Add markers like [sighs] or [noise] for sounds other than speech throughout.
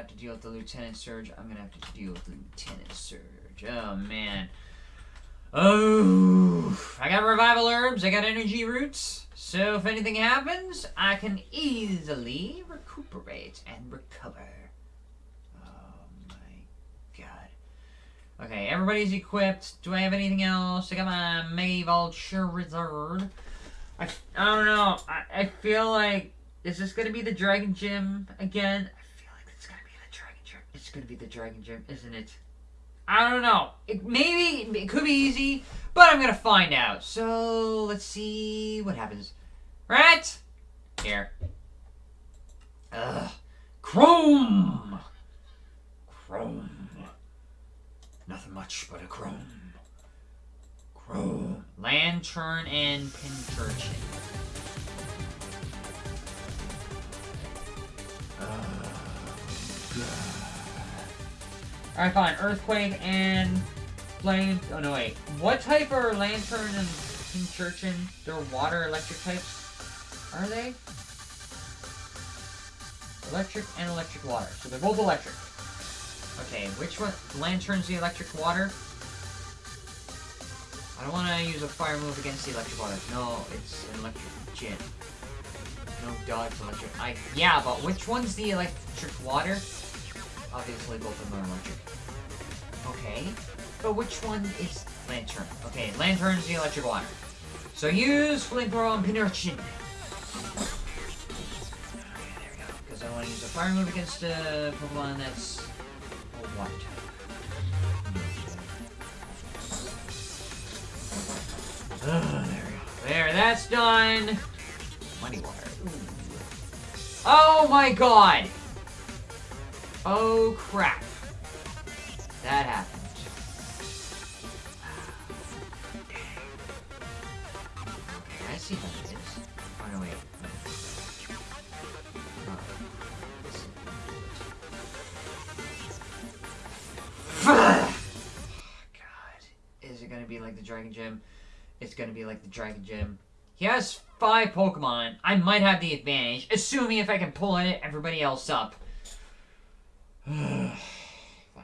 have to deal with the Lieutenant Surge. I'm gonna have to deal with the Lieutenant Surge. Oh man. Oh, I got revival herbs. I got energy roots. So if anything happens, I can easily recuperate and recover. Oh my god. Okay, everybody's equipped. Do I have anything else? I got my Mega Vulture Wizard. I, I don't know. I, I feel like is this gonna be the Dragon Gym again? I feel like it's gonna be the Dragon Gym. It's gonna be the Dragon Gym, isn't it? I don't know. It, maybe it could be easy, but I'm gonna find out. So let's see what happens. Right here. Ugh. Chrome. Chrome. Nothing much but a chrome. Chrome. Lanturn and Pincurchin. Alright, fine. Earthquake and flame. Oh no, wait. What type are Lanturn and Pincurchin? They're water electric types. Are they? Electric and electric water. So they're both electric. Okay, which one? Lanturn's the electric water. I don't want to use a fire move against the electric water. No, it's an electric gin. No, it's electric. I yeah, but which one's the electric water? Obviously, both of them are electric. Okay, but which one is Lanturn? Okay, Lanturn's the electric water. So use flamethrower on Pincurchin. Okay, there we go. Because I want to use a fire move against a Pokemon that's water type. Ah, there we go. There, that's done. Money water. Ooh. Oh my god! Oh crap. Dragon Gym? It's gonna be like the Dragon Gym. He has five Pokemon. I might have the advantage, assuming if I can pull it, everybody else up. [sighs] Fine,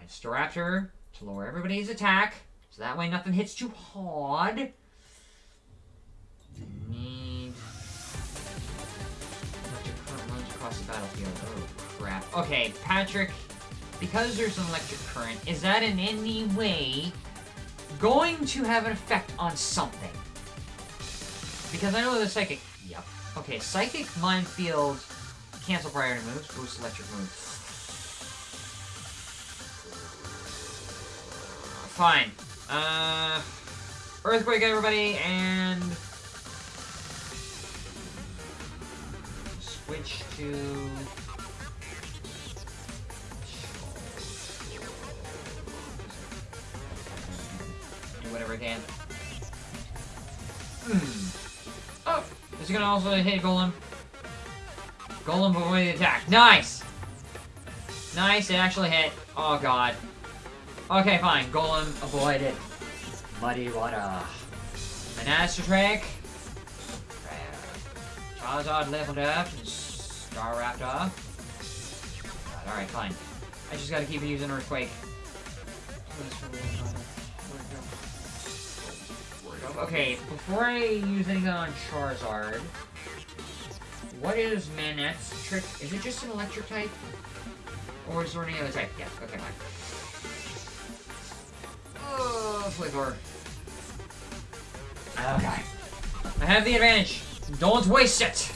Staraptor to lower everybody's attack, so that way nothing hits too hard. Need electric runs across the battlefield. Oh crap. Okay, Patrick, because there's an electric current, is that in any way going to have an effect on something? Because I know the psychic. Yep. Okay, psychic minefield. Cancel priority moves. Boost electric moves. Fine. Uh, earthquake, everybody, and switch to. Whatever I can. Hmm. Oh, is it gonna also hit Golem? Golem avoid the attack. Nice! Nice, it actually hit. Oh god. Okay, fine. Golem avoided. Muddy water. Master Trick. Charizard leveled up. and Staraptor. Alright, fine. I just gotta keep using Earthquake. Okay, before I use anything on Charizard, what is Manectric? Is it just an electric type? Or is there any other type? Yes, okay, fine. Oh, flavor. Okay. I have the advantage. Don't waste it!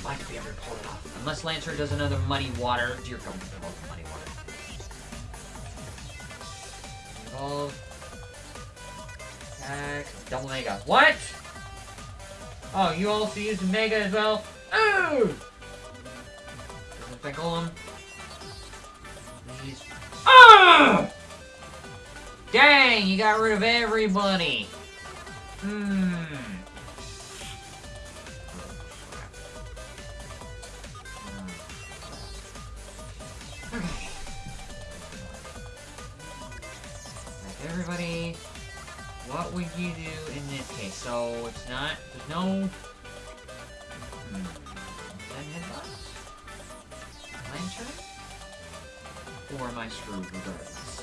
I might be able to pull it off. Unless Lancer does another muddy water. Dear God, muddy water. Evolve. Attack. Double Mega. What? Oh, you also use Mega as well? Ooh! Doesn't Golem. Please. Ah! Dang, you got rid of everybody. Hmm. Okay. Like everybody, what would you do in this case? So it's not, there's no. Hmm. Lanturn? or am I screwed regardless?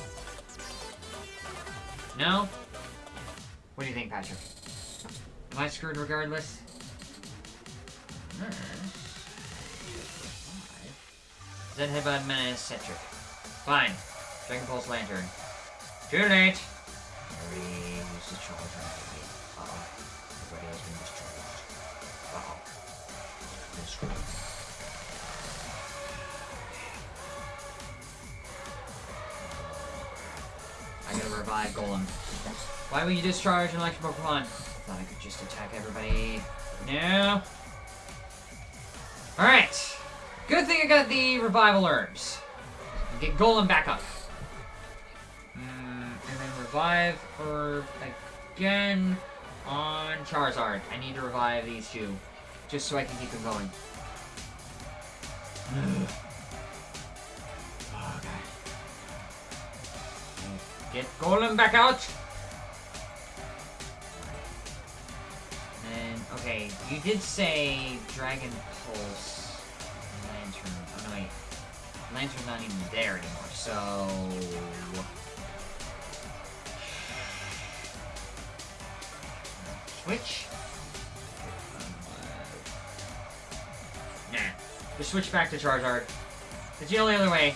No? What do you think, Patrick? Am I screwed regardless? Zen Headbutt Manectric. Fine. Dragon Pulse Lanturn. Too late! The charge on. Uh-oh. Has been. Uh-oh. Been screwed. I gotta revive Golem. Why would you discharge an electric Pokemon? Thought I could just attack everybody. No. Alright. Good thing I got the revival herbs. Get Golem back up. Revive herb again on Charizard. I need to revive these two. Just so I can keep them going. [sighs] okay. Get Golem back out! And, okay, you did say Dragon Pulse Lanturn. Oh, no, wait. Lanturn's not even there anymore, so... Switch? Nah. Just switch back to Charizard. It's the only other way.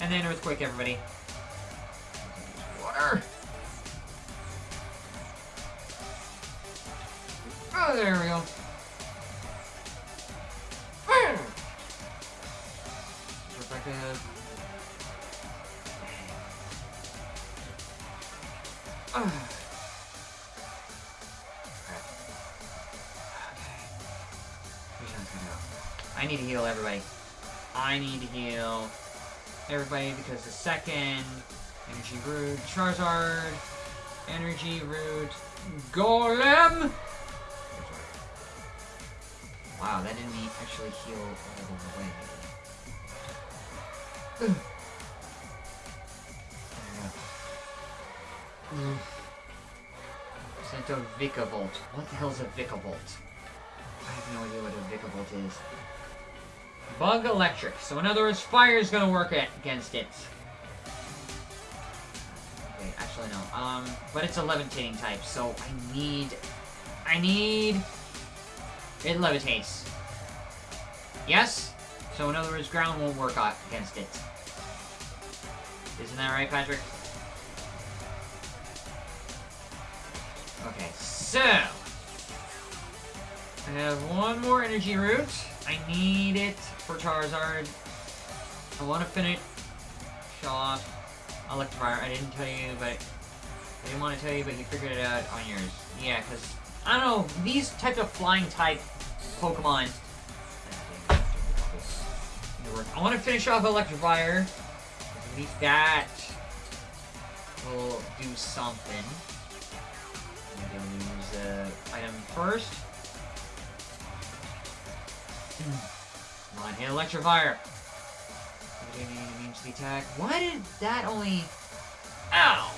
And then Earthquake, everybody. Need to heal everybody. I need to heal everybody because the second energy root Charizard, energy root Golem. Wow, that didn't actually heal all the way. There we go. Sento Vikavolt. What the hell is a Vikavolt? I have no idea what a Vikavolt is. Bug Electric. So in other words, fire is going to work against it. Okay, actually no. Um, but it's a levitating type, so I need... I need... It levitates. Yes? So in other words, ground won't work against it. Isn't that right, Patrick? Okay, so... I have one more energy root. I need it for Charizard. I want to finish off Electivire. I didn't tell you, but... I didn't want to tell you, but you figured it out on yours. Yeah, because... I don't know, these types of flying type Pokemon... I want to finish off Electivire. At least that will do something. Maybe I'll use the item first. Come on, hit the attack. Why did that only... Ow!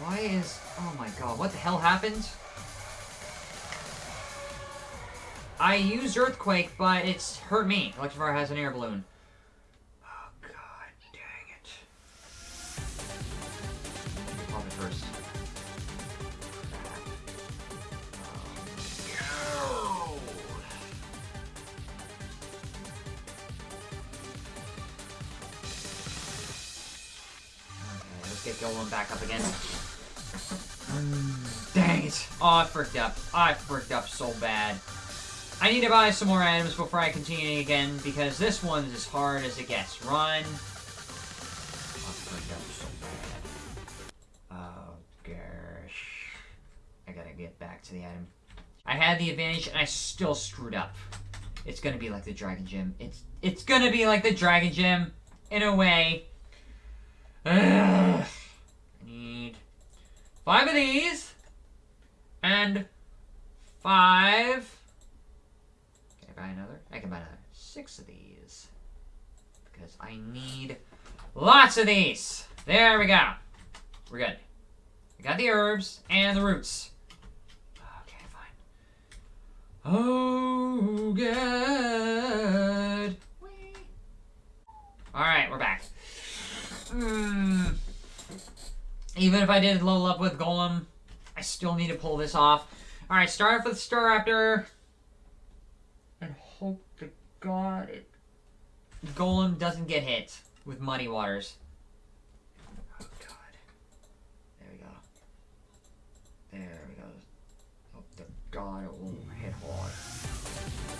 Why is... Oh my god, what the hell happened? I used Earthquake, but it's hurt me. Electivire has an air balloon. I fricked up so bad. I need to buy some more items before I continue again, because this one's as hard as it gets. Run. I fricked up so bad. Oh, gosh. I gotta get back to the item. I had the advantage, and I still screwed up. It's gonna be like the Dragon Gym. It's it's gonna be like the Dragon Gym, in a way. Ugh. I need five of these, and five. Can I buy another? I can buy another six of these. Because I need lots of these. There we go. We're good. We got the herbs and the roots. Okay, fine. Oh, good. Alright, we're back. Mm. Even if I did level up with Golem, I still need to pull this off. Alright, start off with Staraptor. And hope to God it... Golem doesn't get hit with Muddy Waters. Oh, God. There we go. There we go. Oh, hope to God it won't hit hard.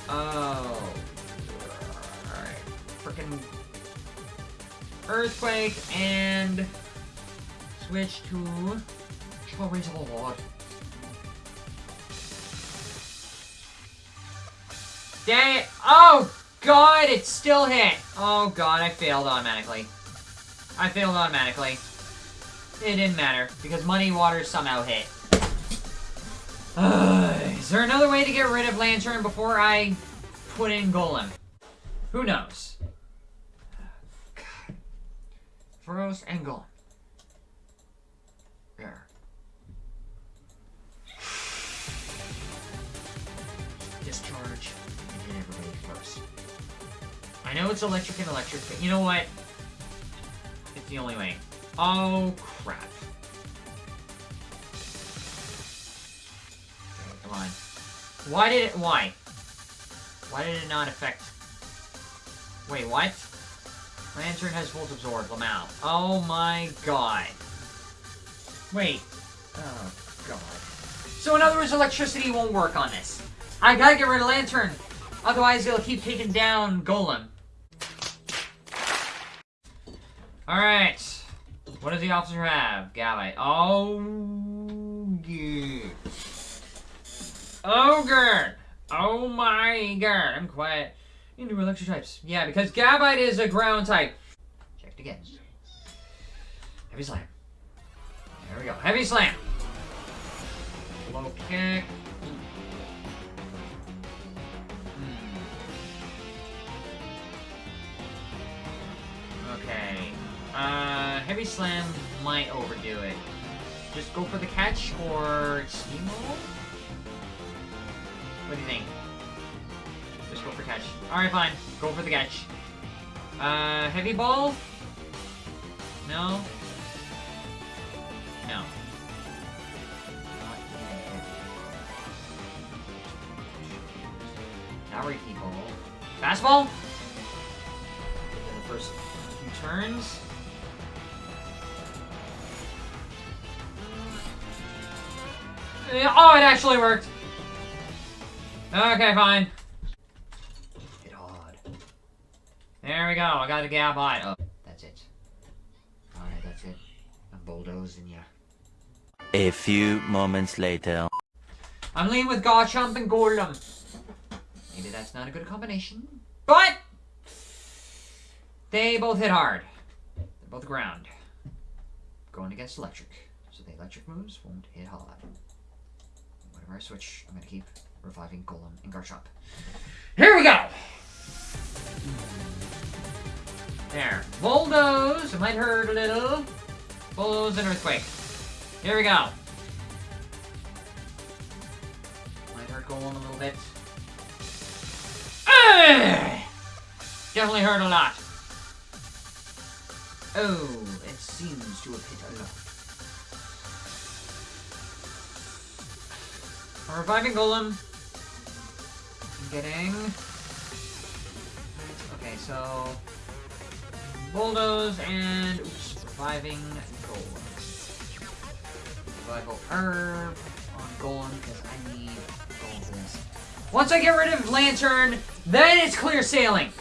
Oh. Alright. Freaking Earthquake and switch to Reasonable Lord. Dang it! Oh god, it still hit! Oh god, I failed automatically. I failed automatically. It didn't matter, because Muddy Water somehow hit. Uh, [sighs] is there another way to get rid of Lanturn before I put in Golem? Who knows? [sighs] Furrows and Golem. I know it's electric and electric, but you know what? It's the only way. Oh, crap. Okay, come on. Why did it- why? Why did it not affect... Wait, what? Lanturn has Volt Absorb, Lamau. Oh my god. Wait. Oh god. So in other words, electricity won't work on this. I gotta get rid of Lanturn. Otherwise, it'll keep taking down Golem. Alright. What does the officer have? Gabite. Oh, yeah. Ogre! Oh my god. I'm quiet. Into electric types. Yeah, because Gabite is a ground type. Checked again. Heavy slam. There we go. Heavy slam. Low kick. Uh, heavy slam might overdo it. Just go for the catch or steamroll? What do you think? Just go for catch. Alright, fine. Go for the catch. Uh, heavy ball? No? No. Now ball. Fastball? the first few turns. Oh, it actually worked! Okay, fine. Hit hard. There we go, I got a Gabite. Oh, that's it. Alright, that's it. I'm bulldozing ya. A few moments later. I'm leaning with Garchomp and Golem. Maybe that's not a good combination. But! They both hit hard. They're both ground. Going against electric. So the electric moves won't hit hard. I switch, I'm gonna keep reviving Golem and Garchomp. Here we go! There. Bulldoze! It might hurt a little. Bulldoze and Earthquake. Here we go. Might hurt Golem a little bit. Ugh! Definitely hurt a lot. Oh, it seems to have hit a lot. I'm reviving Golem. I'm getting... Okay, so... Bulldoze and... Oops, reviving Golem. Revival Herb on Golem, because I need Golem for this. Once I get rid of Lanturn, then it's clear sailing!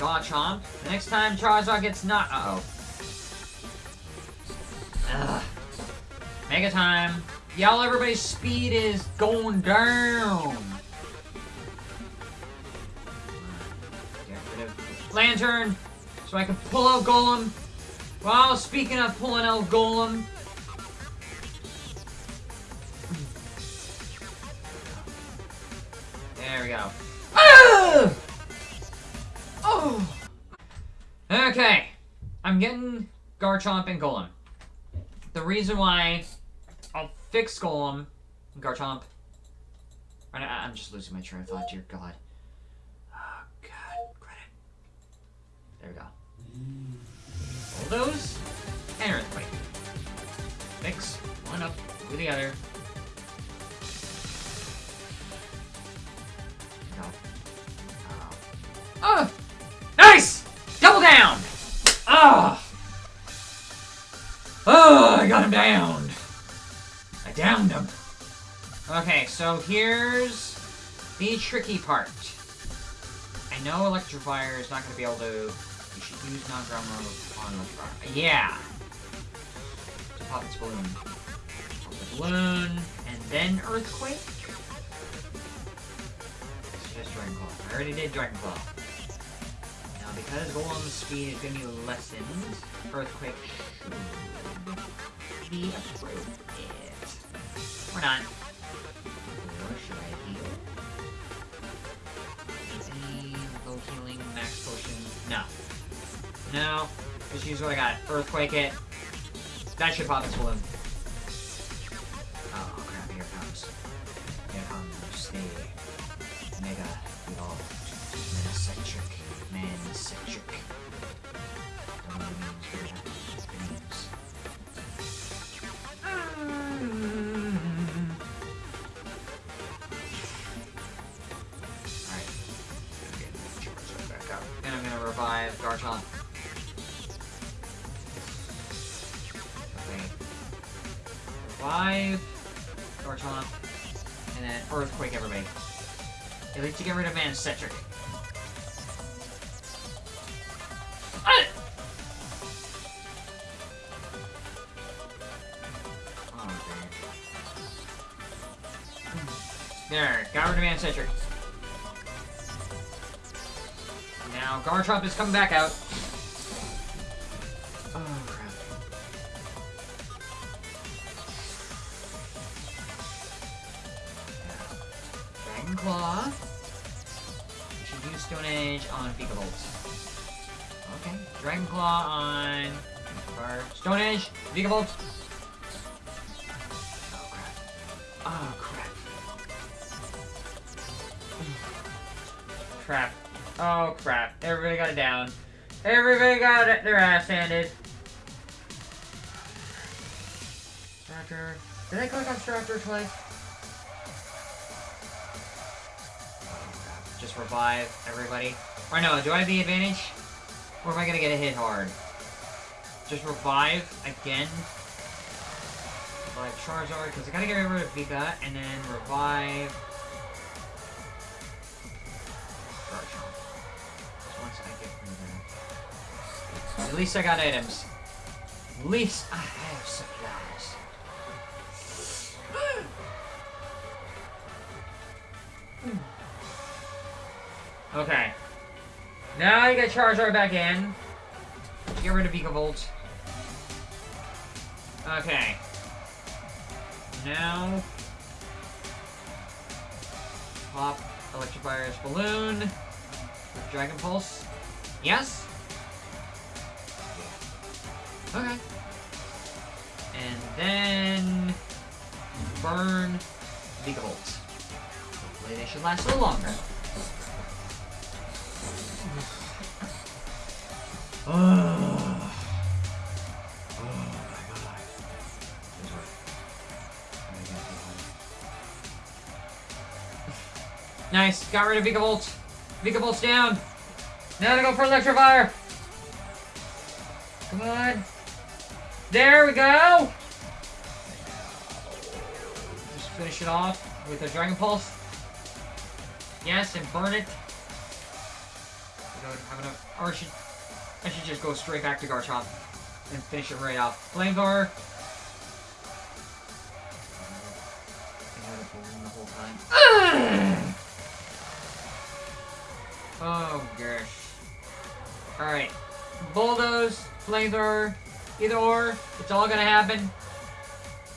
Garchomp. Next time Charizard gets knocked... Uh-oh. Ugh. Mega time. Y'all, everybody's speed is going down. Lanturn, so I can pull out Golem. Well, speaking of pulling out Golem, Garchomp and Golem. The reason why I'll fix Golem, and Garchomp. I'm just losing my train of thought, dear God. Oh, God. Credit. There we go. All those, and Earthquake. Mix one up with the other. Go. Uh, oh. Nice! Double down! Oh! Oh, I got him down. I downed him. Okay, so here's the tricky part. I know Electivire is not going to be able to... You should use non-ground on Electivire. Yeah! To pop its balloon. Pop the balloon, and then Earthquake? It's just Dragon Claw. I already did Dragon Claw. Because Golem's speed is going to be lessened, Earthquake should be appropriate. Or not. Or should I heal? Any low healing max potion? No. No. Just use what I got. Earthquake it. That should pop its balloon. To get rid of Manectric. Ah! Oh. There, got rid of Manectric. Now Garchomp is coming back out. Oh crap. Dragon Claw. Stone Edge on Vikavolt. Okay. Dragon Claw on Fire. Stone Edge, Vikavolt. Oh crap. Oh crap. Crap. Oh crap. Everybody got it down. Everybody got it, their ass handed. Raptor. Did I click on Raptor twice? Just revive everybody. Or no, do I have the advantage? Or am I gonna get a hit hard? Just revive again. Like Charizard, because I gotta get rid of Vika, and then revive. At least I got items. At least I have supplies. Okay. Now you get Charizard back in. Get rid of Vikavolt. Okay. Now... Pop Electivire's balloon. With Dragon Pulse. Yes? Okay. And then... Burn Vikavolt. Hopefully they should last a little longer. Oh. Oh Nice. Got rid of Vikavolt. Vikavolt's down. Now to go for Electivire. Come on. There we go. Just finish it off with a Dragon Pulse. Yes, and burn it. I don't have enough. I should, just go straight back to Garchomp and finish it right off. Flamethrower. I had it [sighs] balloon the whole time. Oh gosh. Alright. Bulldoze, flamethrower, either or, it's all gonna happen.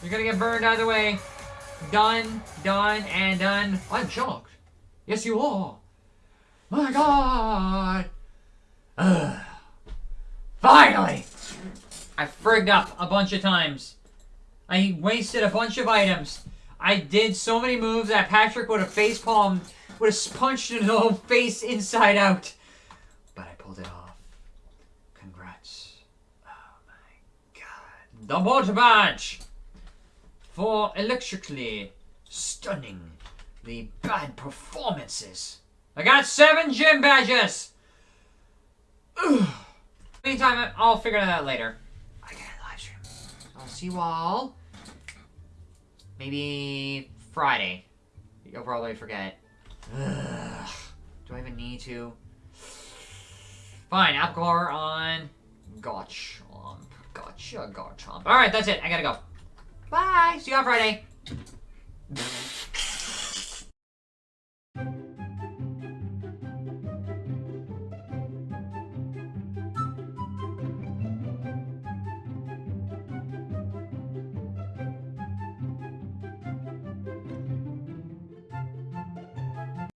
You're gonna get burned either way. Done, done, and done. I'm shocked. Yes, you are. My God. [sighs] [sighs] Ugh. Finally! I frigged up a bunch of times. I wasted a bunch of items. I did so many moves that Patrick would have face palmed, would have punched his own [laughs] face inside out. But I pulled it off. Congrats. Oh my god. The water badge! For electrically stunning the bad performances. I got seven gym badges! Ugh. Meantime, I'll figure that out later. I got a live stream. I'll see you all. Maybe Friday. You'll probably forget. Ugh. Do I even need to? Fine, Alcor on Gotchomp. Gotcha, Gotchomp. Alright, that's it. I gotta go. Bye. See you on Friday.